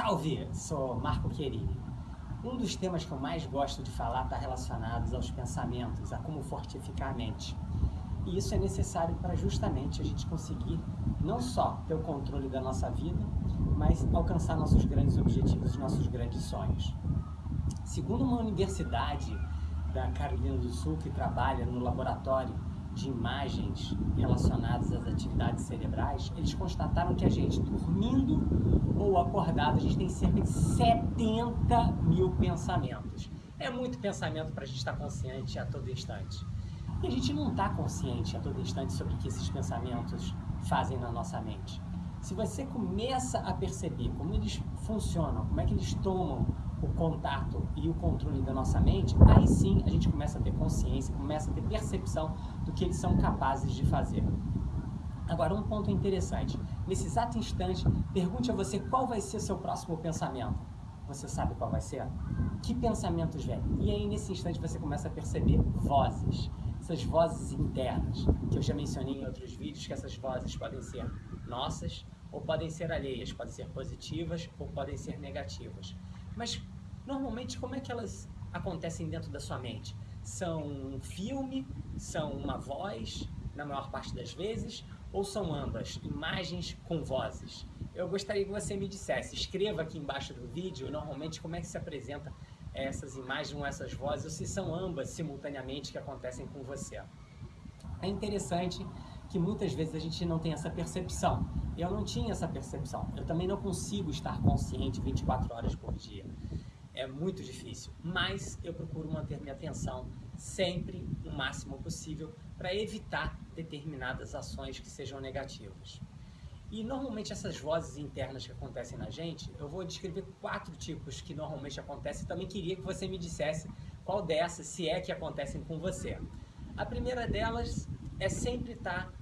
Salve! Sou Marco Querini. Um dos temas que eu mais gosto de falar está relacionado aos pensamentos, a como fortificar a mente. E isso é necessário para justamente a gente conseguir não só ter o controle da nossa vida, mas alcançar nossos grandes objetivos, nossos grandes sonhos. Segundo uma universidade da Carolina do Sul que trabalha no laboratório de imagens relacionadas às atividades cerebrais, eles constataram que a gente, dormindo ou acordado, a gente tem cerca de 70 mil pensamentos. É muito pensamento para a gente estar consciente a todo instante. E a gente não está consciente a todo instante sobre o que esses pensamentos fazem na nossa mente. Se você começa a perceber como eles funcionam, como é que eles tomam o contato e o controle da nossa mente, aí sim a gente começa a ter consciência, começa a ter percepção do que eles são capazes de fazer. Agora, um ponto interessante. Nesse exato instante, pergunte a você qual vai ser seu próximo pensamento. Você sabe qual vai ser? Que pensamentos vêm? E aí, nesse instante, você começa a perceber vozes. Essas vozes internas, que eu já mencionei em outros vídeos, que essas vozes podem ser nossas ou podem ser alheias, podem ser positivas ou podem ser negativas. Mas normalmente como é que elas acontecem dentro da sua mente? São um filme, são uma voz, na maior parte das vezes, ou são ambas, imagens com vozes? Eu gostaria que você me dissesse, escreva aqui embaixo do vídeo, normalmente como é que se apresenta essas imagens ou essas vozes, ou se são ambas simultaneamente que acontecem com você. É interessante que muitas vezes a gente não tem essa percepção. Eu não tinha essa percepção. Eu também não consigo estar consciente 24 horas por dia. É muito difícil, mas eu procuro manter minha atenção sempre o máximo possível para evitar determinadas ações que sejam negativas. E normalmente essas vozes internas que acontecem na gente, eu vou descrever quatro tipos que normalmente acontecem. Também queria que você me dissesse qual dessas, se é que acontecem com você. A primeira delas é sempre estar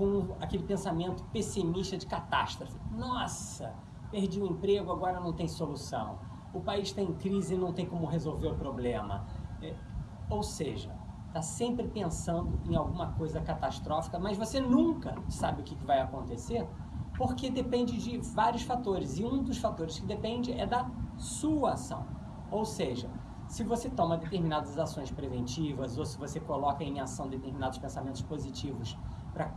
com aquele pensamento pessimista de catástrofe. Nossa, perdi o emprego, agora não tem solução. O país está em crise e não tem como resolver o problema. É, ou seja, está sempre pensando em alguma coisa catastrófica, mas você nunca sabe o que vai acontecer, porque depende de vários fatores. E um dos fatores que depende é da sua ação. Ou seja, se você toma determinadas ações preventivas ou se você coloca em ação determinados pensamentos positivos para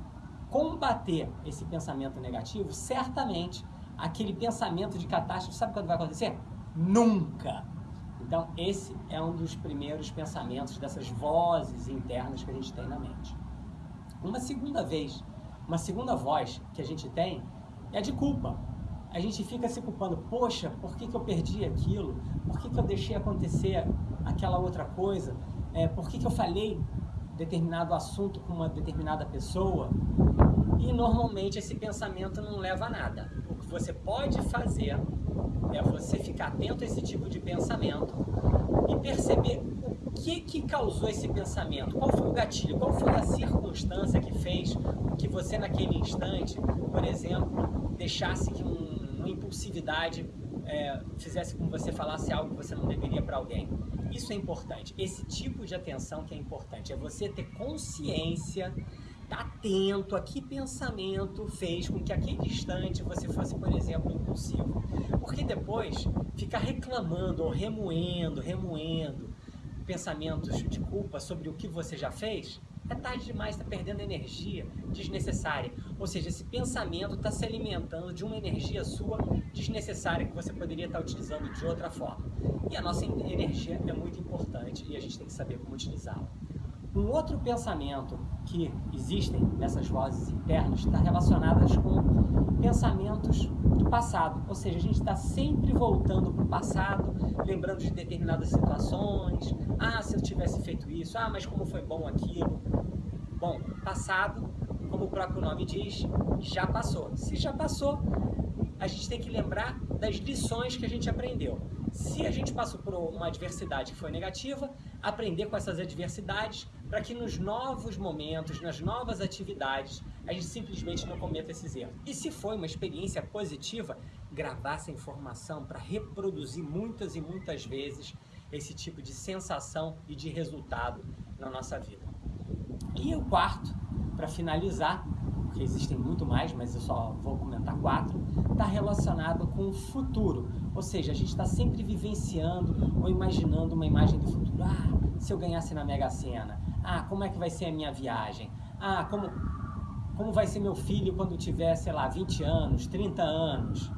combater esse pensamento negativo, certamente aquele pensamento de catástrofe, sabe quando vai acontecer? Nunca! Então, esse é um dos primeiros pensamentos dessas vozes internas que a gente tem na mente. Uma segunda vez, uma segunda voz que a gente tem é de culpa. A gente fica se culpando, poxa, por que, que eu perdi aquilo? Por que, que eu deixei acontecer aquela outra coisa? É, por que, que eu falei determinado assunto com uma determinada pessoa? E normalmente esse pensamento não leva a nada. O que você pode fazer é você ficar atento a esse tipo de pensamento e perceber o que, que causou esse pensamento, qual foi o gatilho, qual foi a circunstância que fez que você naquele instante, por exemplo, deixasse que um, uma impulsividade é, fizesse com você falasse algo que você não deveria para alguém. Isso é importante. Esse tipo de atenção que é importante é você ter consciência Tá atento a que pensamento fez com que aquele instante você fosse, por exemplo, impulsivo. Porque depois ficar reclamando ou remoendo, remoendo pensamentos de culpa sobre o que você já fez, é tarde demais, está perdendo energia desnecessária. Ou seja, esse pensamento está se alimentando de uma energia sua desnecessária que você poderia estar utilizando de outra forma. E a nossa energia é muito importante e a gente tem que saber como utilizá-la. Um outro pensamento que existem nessas vozes internas está relacionadas com pensamentos do passado, ou seja, a gente está sempre voltando para o passado, lembrando de determinadas situações, ah, se eu tivesse feito isso, ah, mas como foi bom aquilo. Bom, passado, como o próprio nome diz, já passou. Se já passou, a gente tem que lembrar das lições que a gente aprendeu. Se a gente passou por uma adversidade que foi negativa, aprender com essas adversidades para que nos novos momentos, nas novas atividades, a gente simplesmente não cometa esses erros. E se foi uma experiência positiva, gravar essa informação para reproduzir muitas e muitas vezes esse tipo de sensação e de resultado na nossa vida. E o quarto, para finalizar, porque existem muito mais, mas eu só vou comentar quatro, está relacionado com o futuro. Ou seja, a gente está sempre vivenciando ou imaginando uma imagem do futuro. Ah, se eu ganhasse na Mega Sena. Ah, como é que vai ser a minha viagem? Ah, como, como vai ser meu filho quando tiver, sei lá, 20 anos, 30 anos?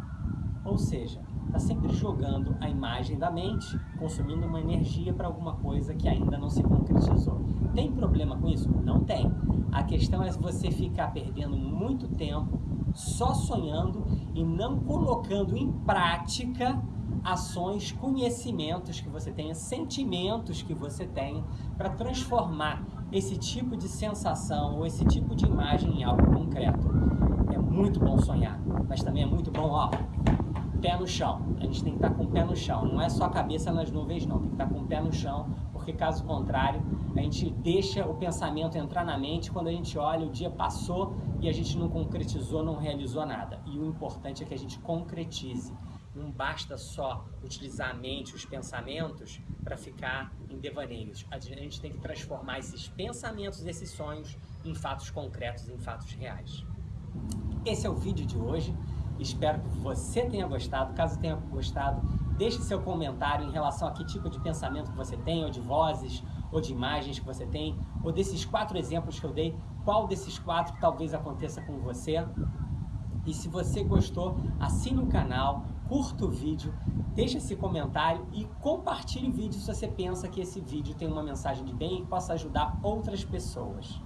Ou seja, está sempre jogando a imagem da mente, consumindo uma energia para alguma coisa que ainda não se concretizou. Tem problema com isso? Não tem. A questão é você ficar perdendo muito tempo só sonhando e não colocando em prática ações, conhecimentos que você tenha, sentimentos que você tenha para transformar esse tipo de sensação ou esse tipo de imagem em algo concreto. É muito bom sonhar, mas também é muito bom, ó, pé no chão. A gente tem que estar com o pé no chão. Não é só a cabeça nas nuvens, não. Tem que estar com o pé no chão, porque caso contrário, a gente deixa o pensamento entrar na mente. Quando a gente olha, o dia passou e a gente não concretizou, não realizou nada. E o importante é que a gente concretize. Não basta só utilizar a mente, os pensamentos, para ficar em devaneios. A gente tem que transformar esses pensamentos, esses sonhos, em fatos concretos, em fatos reais. Esse é o vídeo de hoje. Espero que você tenha gostado. Caso tenha gostado, deixe seu comentário em relação a que tipo de pensamento que você tem, ou de vozes, ou de imagens que você tem, ou desses quatro exemplos que eu dei, qual desses quatro talvez aconteça com você. E se você gostou, assine o canal, curta o vídeo, deixe esse comentário e compartilhe o vídeo se você pensa que esse vídeo tem uma mensagem de bem e possa ajudar outras pessoas.